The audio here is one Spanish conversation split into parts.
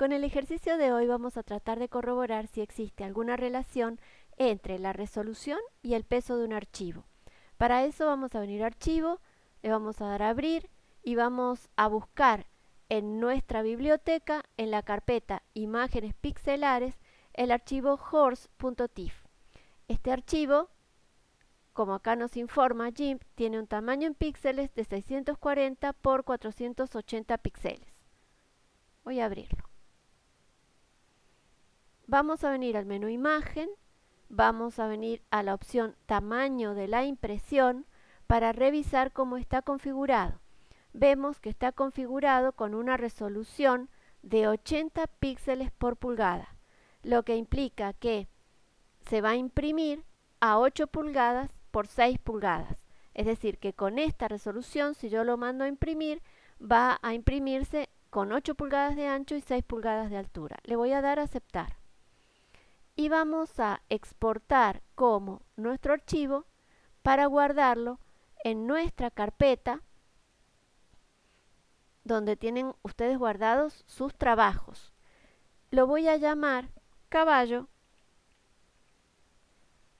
Con el ejercicio de hoy vamos a tratar de corroborar si existe alguna relación entre la resolución y el peso de un archivo. Para eso vamos a venir a Archivo, le vamos a dar a Abrir y vamos a buscar en nuestra biblioteca, en la carpeta Imágenes pixelares, el archivo horse.tif. Este archivo, como acá nos informa GIMP, tiene un tamaño en píxeles de 640 por 480 píxeles. Voy a abrirlo. Vamos a venir al menú Imagen, vamos a venir a la opción Tamaño de la impresión para revisar cómo está configurado. Vemos que está configurado con una resolución de 80 píxeles por pulgada, lo que implica que se va a imprimir a 8 pulgadas por 6 pulgadas. Es decir, que con esta resolución, si yo lo mando a imprimir, va a imprimirse con 8 pulgadas de ancho y 6 pulgadas de altura. Le voy a dar a aceptar y vamos a exportar como nuestro archivo para guardarlo en nuestra carpeta donde tienen ustedes guardados sus trabajos. Lo voy a llamar caballo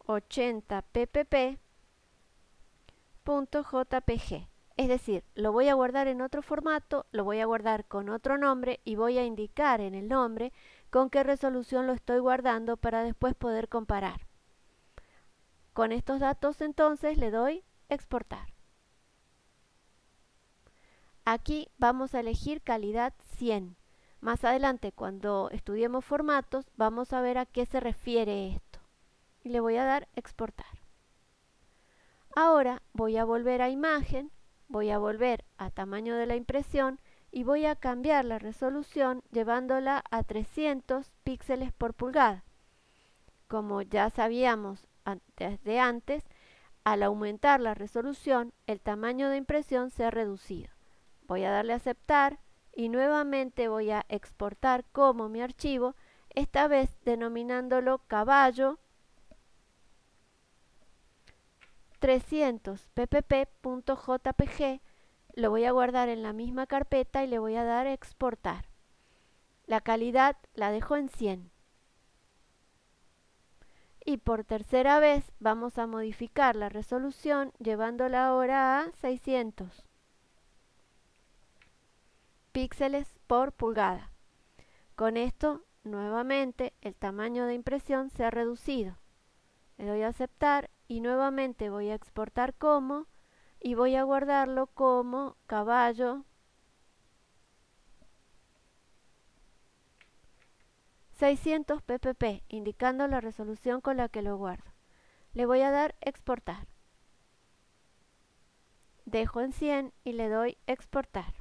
80 ppp.jpg. Es decir, lo voy a guardar en otro formato, lo voy a guardar con otro nombre y voy a indicar en el nombre con qué resolución lo estoy guardando para después poder comparar. Con estos datos entonces le doy exportar. Aquí vamos a elegir calidad 100. Más adelante cuando estudiemos formatos vamos a ver a qué se refiere esto. Y le voy a dar exportar. Ahora voy a volver a imagen voy a volver a tamaño de la impresión y voy a cambiar la resolución llevándola a 300 píxeles por pulgada. Como ya sabíamos desde antes, al aumentar la resolución, el tamaño de impresión se ha reducido. Voy a darle a aceptar y nuevamente voy a exportar como mi archivo, esta vez denominándolo caballo 300 ppp.jpg lo voy a guardar en la misma carpeta y le voy a dar exportar. La calidad la dejo en 100. Y por tercera vez vamos a modificar la resolución llevándola ahora a 600 píxeles por pulgada. Con esto, nuevamente, el tamaño de impresión se ha reducido. Le doy a aceptar y nuevamente voy a exportar como y voy a guardarlo como caballo 600 ppp, indicando la resolución con la que lo guardo. Le voy a dar exportar. Dejo en 100 y le doy exportar.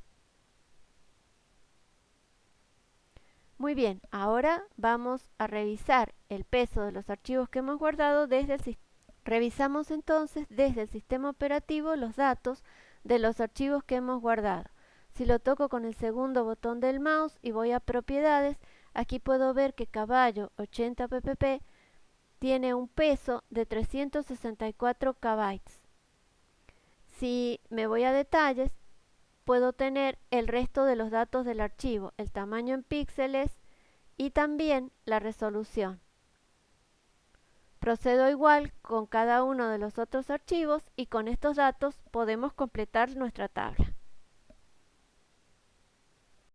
Muy bien, ahora vamos a revisar el peso de los archivos que hemos guardado desde el sistema Revisamos entonces desde el sistema operativo los datos de los archivos que hemos guardado. Si lo toco con el segundo botón del mouse y voy a propiedades, aquí puedo ver que caballo 80 ppp tiene un peso de 364 KB. Si me voy a detalles, puedo tener el resto de los datos del archivo, el tamaño en píxeles y también la resolución. Procedo igual con cada uno de los otros archivos y con estos datos podemos completar nuestra tabla.